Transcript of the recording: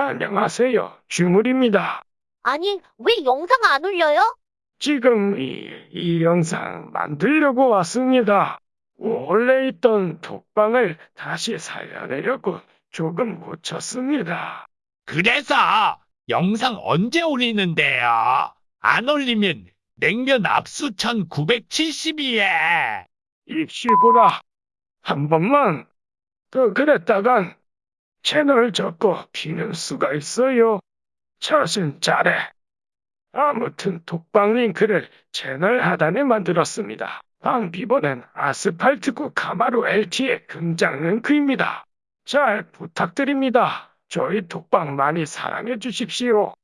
안녕하세요. 주물입니다. 아니, 왜 영상 안 올려요? 지금 이, 이 영상 만들려고 왔습니다. 원래 있던 독방을 다시 살려내려고 조금 고쳤습니다. 그래서 영상 언제 올리는데요? 안 올리면 냉면 압수천 970이에. 입시보라. 한 번만 더 그랬다간 채널 접고 비는 수가 있어요. 자신 잘해. 아무튼 독방 링크를 채널 하단에 만들었습니다. 방 비번은 아스팔트구 카마루 LT의 금장 링크입니다. 잘 부탁드립니다. 저희 독방 많이 사랑해 주십시오.